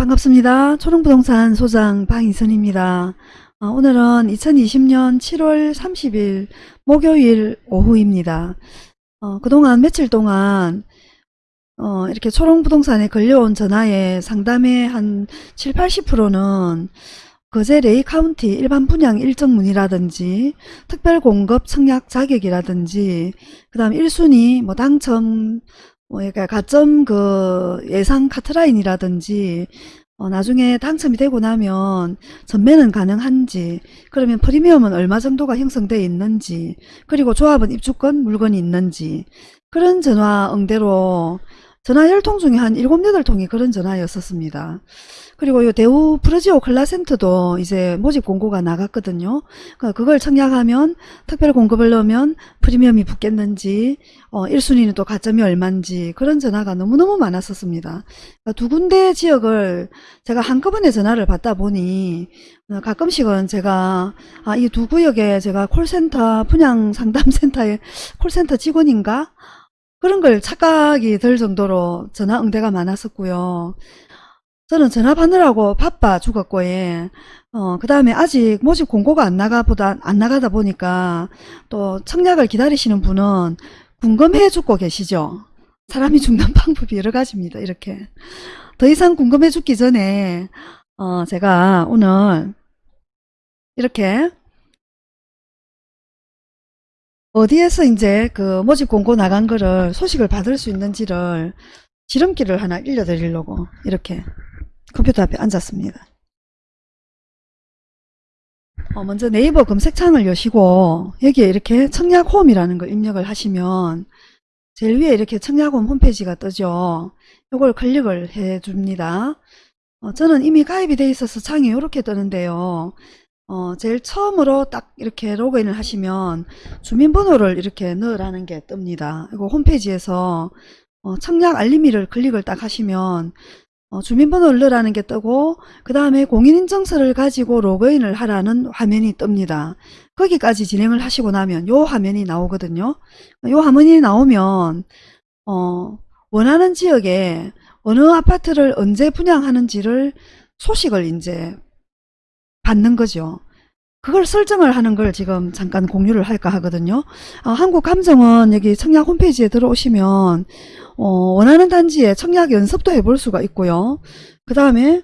반갑습니다. 초롱부동산 소장 방희선입니다. 어, 오늘은 2020년 7월 30일 목요일 오후입니다. 어, 그동안 며칠 동안 어, 이렇게 초롱부동산에 걸려온 전화의 상담의 한 7, 80%는 거제 레이 카운티 일반 분양 일정 문이라든지 특별 공급 청약 자격이라든지 그 다음 1순위 뭐 당첨 뭐 그러니까 가점 그 예상 카트라인이라든지 어, 나중에 당첨이 되고 나면 전매는 가능한지 그러면 프리미엄은 얼마 정도가 형성되어 있는지 그리고 조합은 입주권 물건이 있는지 그런 전화 응대로 전화 10통 중에 한 7, 8통이 그런 전화였었습니다. 그리고 요 대우 프로지오 클라센트도 이제 모집 공고가 나갔거든요. 그러니까 그걸 청약하면 특별 공급을 넣으면 프리미엄이 붙겠는지 어, 1순위는 또 가점이 얼만지 그런 전화가 너무너무 많았었습니다. 그러니까 두 군데 지역을 제가 한꺼번에 전화를 받다 보니 어, 가끔씩은 제가 아, 이 두 구역에 제가 콜센터 분양 상담센터의 콜센터 직원인가 그런 걸 착각이 들 정도로 전화 응대가 많았었고요. 저는 전화 받느라고 바빠 죽었고, 예. 어, 그 다음에 아직 모집 공고가 안 나가 보다, 안 나가다 보니까 또 청약을 기다리시는 분은 궁금해 죽고 계시죠. 사람이 죽는 방법이 여러 가지입니다. 이렇게. 더 이상 궁금해 죽기 전에, 어, 제가 오늘 이렇게 어디에서 이제 그 모집 공고 나간 거를 소식을 받을 수 있는지를 지름길을 하나 일려드리려고 이렇게 컴퓨터 앞에 앉았습니다. 어, 먼저 네이버 검색창을 여시고 여기에 이렇게 청약홈이라는 걸 입력을 하시면 제일 위에 이렇게 청약홈 홈페이지가 뜨죠. 이걸 클릭을 해 줍니다. 어, 저는 이미 가입이 돼 있어서 창이 이렇게 뜨는데요. 어, 제일 처음으로 딱 이렇게 로그인을 하시면 주민번호를 이렇게 넣으라는 게 뜹니다. 이거 홈페이지에서 어, 청약 알림이를 클릭을 딱 하시면 어, 주민번호를 넣으라는 게 뜨고 그 다음에 공인인증서를 가지고 로그인을 하라는 화면이 뜹니다. 거기까지 진행을 하시고 나면 요 화면이 나오거든요. 요 화면이 나오면 어, 원하는 지역에 어느 아파트를 언제 분양하는지를 소식을 이제 받는 거죠. 그걸 설정을 하는 걸 지금 잠깐 공유를 할까 하거든요. 어, 한국감정은 여기 청약 홈페이지에 들어오시면 어, 원하는 단지에 청약 연습도 해볼 수가 있고요. 그 다음에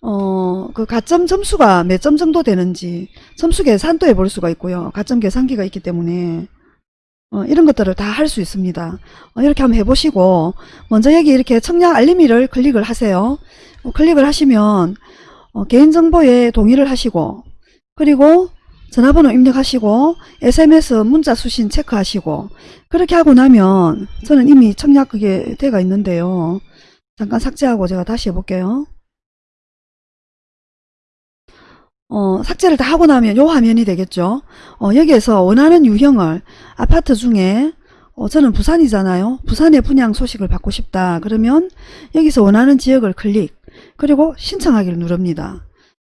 어, 그 가점 점수가 몇 점 정도 되는지 점수 계산도 해볼 수가 있고요. 가점 계산기가 있기 때문에 어, 이런 것들을 다 할 수 있습니다. 어, 이렇게 한번 해보시고 먼저 여기 이렇게 청약 알림이를 클릭을 하세요. 어, 클릭을 하시면 어, 개인정보에 동의를 하시고 그리고 전화번호 입력하시고 SMS 문자 수신 체크하시고 그렇게 하고 나면 저는 이미 청약 그게 돼가 있는데요. 잠깐 삭제하고 제가 다시 해볼게요. 어, 삭제를 다 하고 나면 요 화면이 되겠죠. 어, 여기에서 원하는 유형을 아파트 중에 어, 저는 부산이잖아요. 부산의 분양 소식을 받고 싶다. 그러면 여기서 원하는 지역을 클릭 그리고 신청하기를 누릅니다.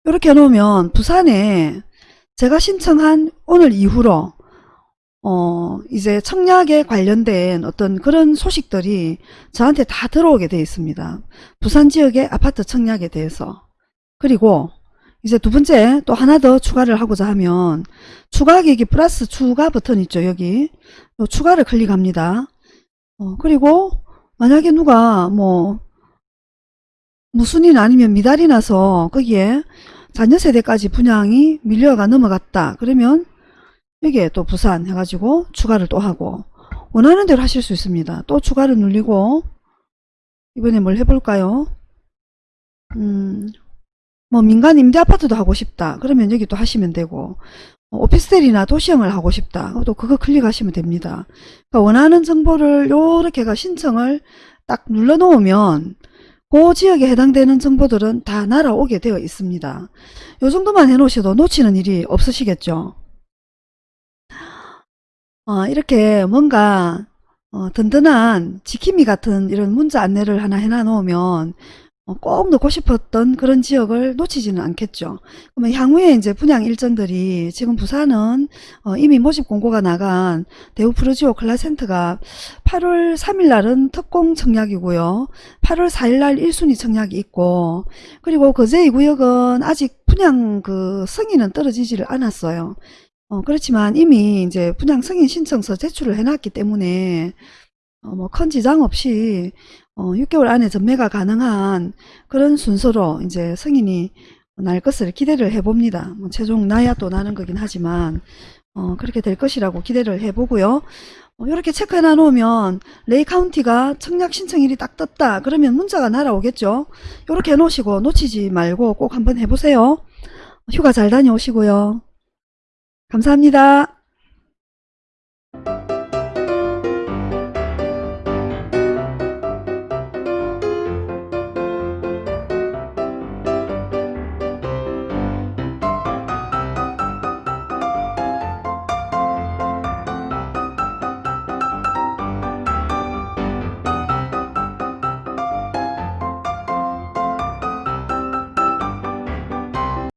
이렇게 해놓으면 부산에 제가 신청한 오늘 이후로 어 이제 청약에 관련된 어떤 그런 소식들이 저한테 다 들어오게 되어 있습니다. 부산 지역의 아파트 청약에 대해서 그리고 이제 두 번째 또 하나 더 추가를 하고자 하면 추가 계획이 플러스 추가 버튼 있죠 여기 추가를 클릭합니다. 어, 그리고 만약에 누가 뭐 무순인 아니면 미달이 나서 거기에 자녀 세대까지 분양이 밀려가 넘어갔다. 그러면 여기에 또 부산 해가지고 추가를 또 하고 원하는 대로 하실 수 있습니다. 또 추가를 눌리고 이번에 뭘 해볼까요? 음, 뭐 민간 임대 아파트도 하고 싶다. 그러면 여기 또 하시면 되고 어, 오피스텔이나 도시형을 하고 싶다. 또 그거 클릭하시면 됩니다. 그러니까 원하는 정보를 요렇게가 신청을 딱 눌러 놓으면 그 지역에 해당되는 정보들은 다 날아오게 되어 있습니다. 요 정도만 해놓으셔도 놓치는 일이 없으시겠죠. 어, 이렇게 뭔가 어, 든든한 지킴이 같은 이런 문자 안내를 하나 해놔 놓으면 어, 꼭 넣고 싶었던 그런 지역을 놓치지는 않겠죠. 그러면 향후에 이제 분양 일정들이 지금 부산은 어, 이미 모집 공고가 나간 대우 프루지오 클라센터가 8월 3일 날은 특공 청약이고요. 8월 4일 날 1순위 청약이 있고 그리고 거제 2구역은 아직 분양 그 승인은 떨어지지를 않았어요. 어, 그렇지만 이미 이제 분양 승인 신청서 제출을 해놨기 때문에 어, 뭐 큰 지장 없이 어, 6개월 안에 전매가 가능한 그런 순서로 이제 승인이 날 것을 기대를 해봅니다. 뭐 최종 나야 또 나는 거긴 하지만 어, 그렇게 될 것이라고 기대를 해보고요. 어, 이렇게 체크해 놔놓으면 레이 카운티가 청약 신청일이 딱 떴다 그러면 문자가 날아오겠죠. 이렇게 해놓으시고 놓치지 말고 꼭 한번 해보세요. 휴가 잘 다녀오시고요. 감사합니다.